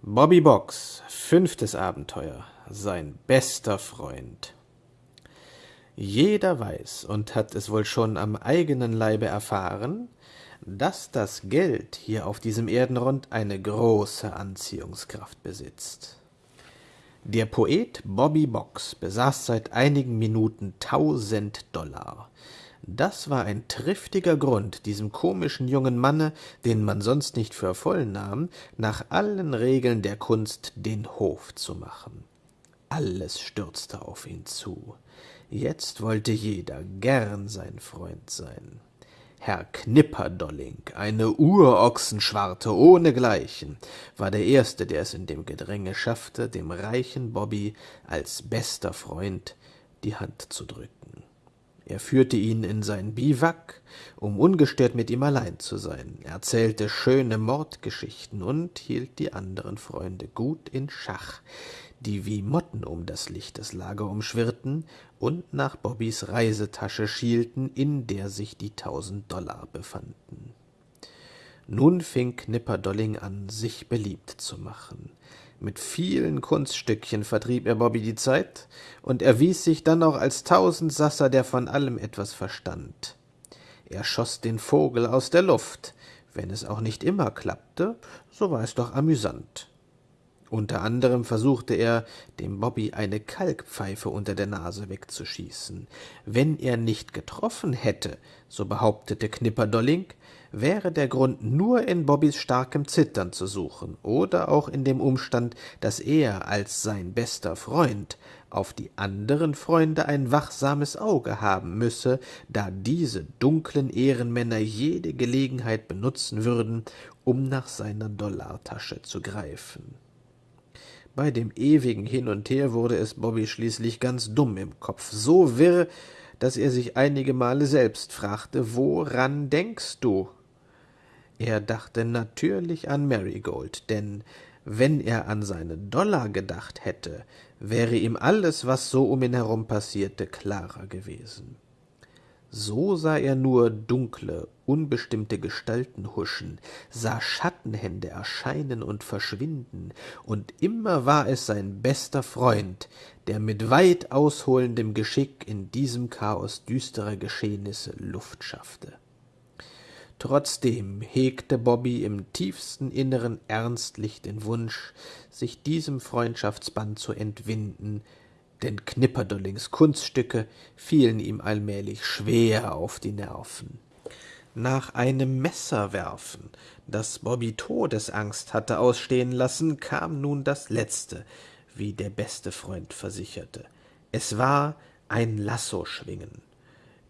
Bobby Box, fünftes Abenteuer, sein bester Freund. Jeder weiß und hat es wohl schon am eigenen Leibe erfahren, dass das Geld hier auf diesem Erdenrund eine große Anziehungskraft besitzt. Der Poet Bobby Box besaß seit einigen Minuten tausend Dollar, das war ein triftiger Grund, diesem komischen jungen Manne, den man sonst nicht für voll nahm, nach allen Regeln der Kunst den Hof zu machen. Alles stürzte auf ihn zu. Jetzt wollte jeder gern sein Freund sein. Herr Knipperdolling, eine Urochsenschwarte ohnegleichen, war der Erste, der es in dem Gedränge schaffte, dem reichen Bobby als bester Freund die Hand zu drücken. Er führte ihn in sein Biwak, um ungestört mit ihm allein zu sein, erzählte schöne Mordgeschichten und hielt die anderen Freunde gut in Schach, die wie Motten um das Licht des Lager umschwirrten und nach Bobbys Reisetasche schielten, in der sich die tausend Dollar befanden. Nun fing Knipperdolling an, sich beliebt zu machen. Mit vielen Kunststückchen vertrieb er Bobby die Zeit und erwies sich dann auch als Tausendsasser, der von allem etwas verstand. Er schoss den Vogel aus der Luft. Wenn es auch nicht immer klappte, so war es doch amüsant. Unter anderem versuchte er, dem Bobby eine Kalkpfeife unter der Nase wegzuschießen. Wenn er nicht getroffen hätte, so behauptete Knipperdolling, wäre der Grund nur in Bobbys starkem Zittern zu suchen oder auch in dem Umstand, dass er als sein bester Freund auf die anderen Freunde ein wachsames Auge haben müsse, da diese dunklen Ehrenmänner jede Gelegenheit benutzen würden, um nach seiner Dollartasche zu greifen. Bei dem ewigen Hin und Her wurde es Bobby schließlich ganz dumm im Kopf, so wirr, dass er sich einige Male selbst fragte, woran denkst du? Er dachte natürlich an Marigold, denn wenn er an seine Dollar gedacht hätte, wäre ihm alles, was so um ihn herum passierte, klarer gewesen. So sah er nur dunkle, unbestimmte Gestalten huschen, sah Schattenhände erscheinen und verschwinden, und immer war es sein bester Freund, der mit weit ausholendem Geschick in diesem Chaos düsterer Geschehnisse Luft schaffte. Trotzdem hegte Bobby im tiefsten Inneren ernstlich den Wunsch, sich diesem Freundschaftsband zu entwinden, denn Knipperdollings Kunststücke fielen ihm allmählich schwer auf die Nerven. Nach einem Messerwerfen, das Bobby Todesangst hatte ausstehen lassen, kam nun das letzte, wie der beste Freund versicherte. Es war ein Lassoschwingen.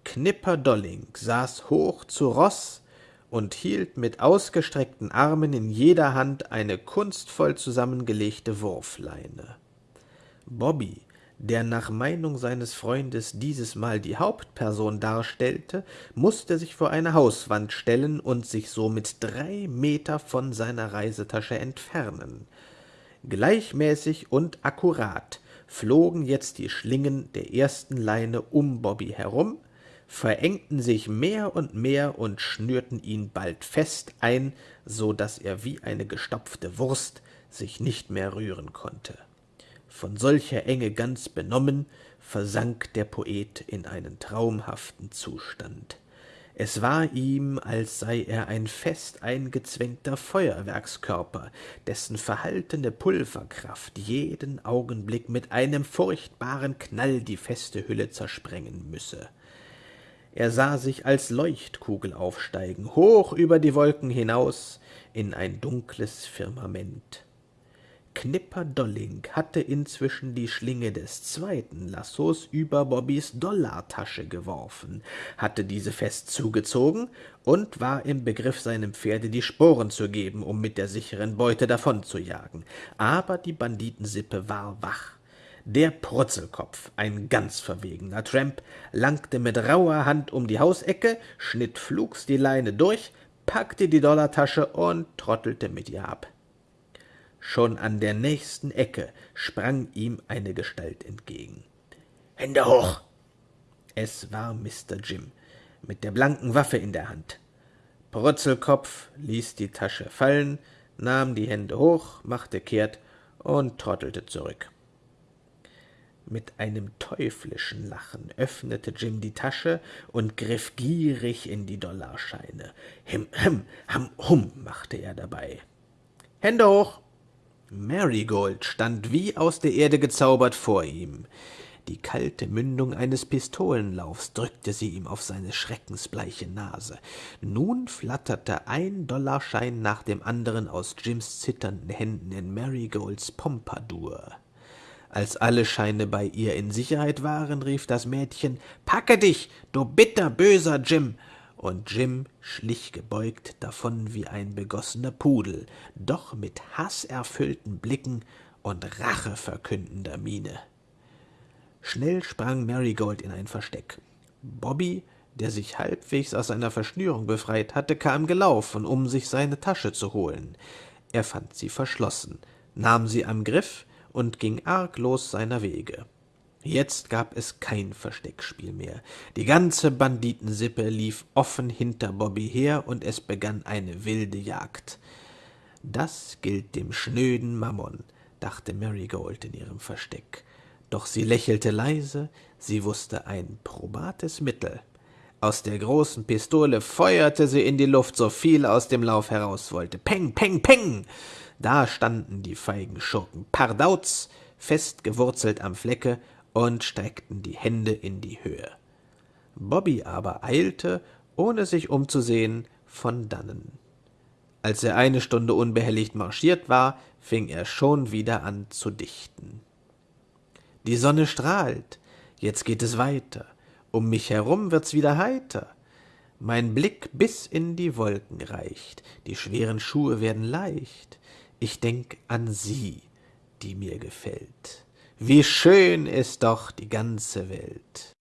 Knipperdolling saß hoch zu Roß, und hielt mit ausgestreckten Armen in jeder Hand eine kunstvoll zusammengelegte Wurfleine. Bobby, der nach Meinung seines Freundes dieses Mal die Hauptperson darstellte, musste sich vor eine Hauswand stellen und sich somit drei Meter von seiner Reisetasche entfernen. Gleichmäßig und akkurat flogen jetzt die Schlingen der ersten Leine um Bobby herum, verengten sich mehr und mehr und schnürten ihn bald fest ein, so dass er wie eine gestopfte Wurst sich nicht mehr rühren konnte. Von solcher Enge ganz benommen, versank der Poet in einen traumhaften Zustand. Es war ihm, als sei er ein fest eingezwängter Feuerwerkskörper, dessen verhaltene Pulverkraft jeden Augenblick mit einem furchtbaren Knall die feste Hülle zersprengen müsse. Er sah sich als Leuchtkugel aufsteigen, hoch über die Wolken hinaus in ein dunkles Firmament. Knipperdolling hatte inzwischen die Schlinge des zweiten Lassos über Bobbys Dollartasche geworfen, hatte diese fest zugezogen und war im Begriff, seinem Pferde die Sporen zu geben, um mit der sicheren Beute davonzujagen. Aber die Banditensippe war wach. Der Protzelkopf, ein ganz verwegener Tramp, langte mit rauer Hand um die Hausecke, schnitt flugs die Leine durch, packte die Dollartasche und trottelte mit ihr ab. Schon an der nächsten Ecke sprang ihm eine Gestalt entgegen. Hände hoch! Es war Mr. Jim, mit der blanken Waffe in der Hand. Protzelkopf ließ die Tasche fallen, nahm die Hände hoch, machte kehrt und trottelte zurück. Mit einem teuflischen Lachen öffnete Jim die Tasche und griff gierig in die Dollarscheine. Him, him, ham, hum, machte er dabei. Hände hoch! Marigold stand wie aus der Erde gezaubert vor ihm. Die kalte Mündung eines Pistolenlaufs drückte sie ihm auf seine schreckensbleiche Nase. Nun flatterte ein Dollarschein nach dem anderen aus Jims zitternden Händen in Marigolds Pompadour. Als alle Scheine bei ihr in Sicherheit waren, rief das Mädchen Packe dich, du bitterböser Jim. Und Jim schlich gebeugt davon wie ein begossener Pudel, doch mit haßerfüllten Blicken und racheverkündender Miene. Schnell sprang Marigold in ein Versteck. Bobby, der sich halbwegs aus seiner Verschnürung befreit hatte, kam gelaufen, um sich seine Tasche zu holen. Er fand sie verschlossen, nahm sie am Griff und ging arglos seiner Wege. Jetzt gab es kein Versteckspiel mehr. Die ganze Banditensippe lief offen hinter Bobby her, und es begann eine wilde Jagd. Das gilt dem schnöden Mammon, dachte Marigold in ihrem Versteck. Doch sie lächelte leise, sie wusste ein probates Mittel. Aus der großen Pistole feuerte sie in die Luft, so viel aus dem Lauf heraus wollte. Peng, peng, peng! Da standen die feigen Schurken Pardauz, fest gewurzelt am Flecke, und streckten die Hände in die Höhe. Bobby aber eilte, ohne sich umzusehen, von dannen. Als er eine Stunde unbehelligt marschiert war, fing er schon wieder an zu dichten. Die Sonne strahlt, jetzt geht es weiter, um mich herum wird's wieder heiter. Mein Blick bis in die Wolken reicht, die schweren Schuhe werden leicht. Ich denk an sie, die mir gefällt. Wie schön ist doch die ganze Welt.